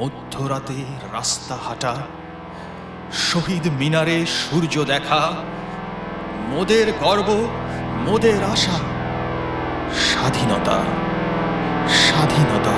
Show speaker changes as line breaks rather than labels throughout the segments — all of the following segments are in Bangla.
মধ্যরাতে রাস্তা হাঁটা শহীদ মিনারে সূর্য দেখা মোদের গর্ব মোদের আশা স্বাধীনতা স্বাধীনতা।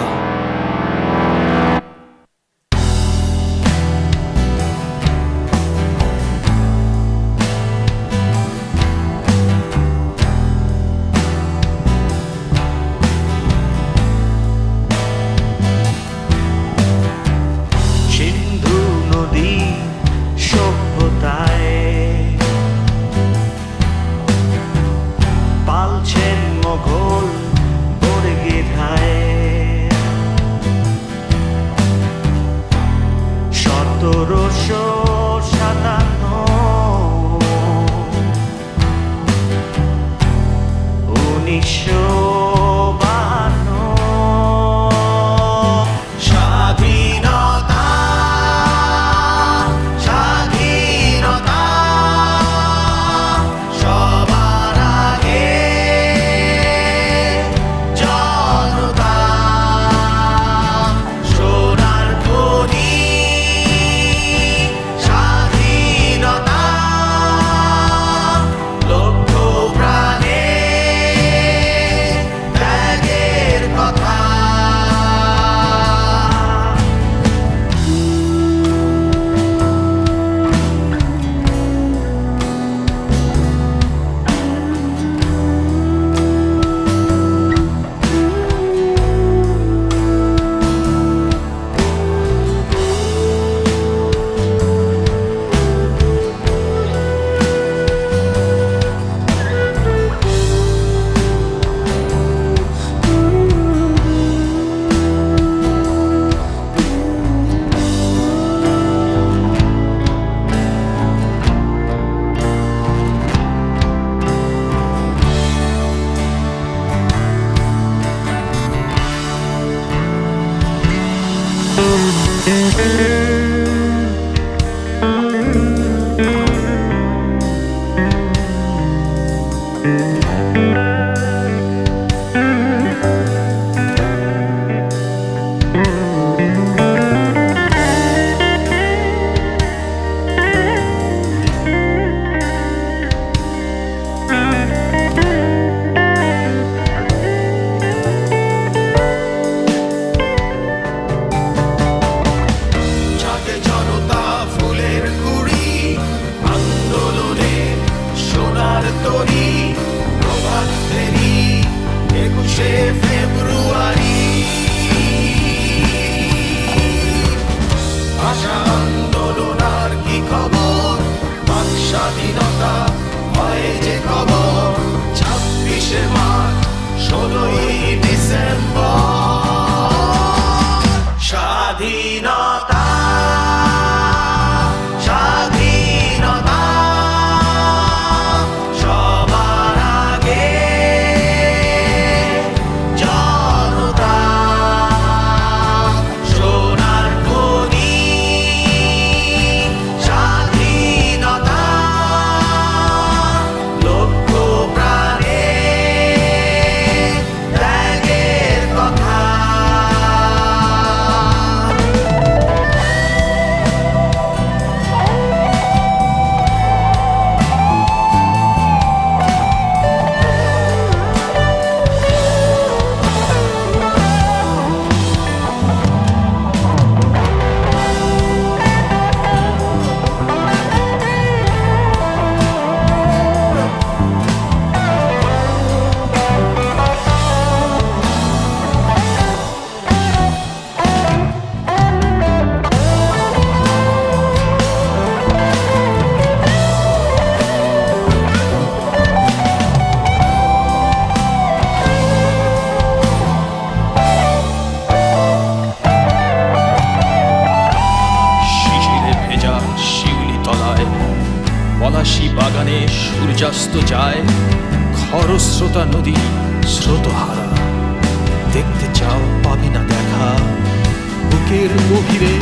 Show. sure. স্বাধীনতা হয় যে খবর ছাব্বিশে মার্চ ষোলোই ডিসেম্বর। স্বাধীনতা
পলাশি বাগানে সূর্যাস্ত যায় খরস্রোতা নদী স্রোতহারা। দেখতে চাও পাবে না দেখা। বুকের গভীরে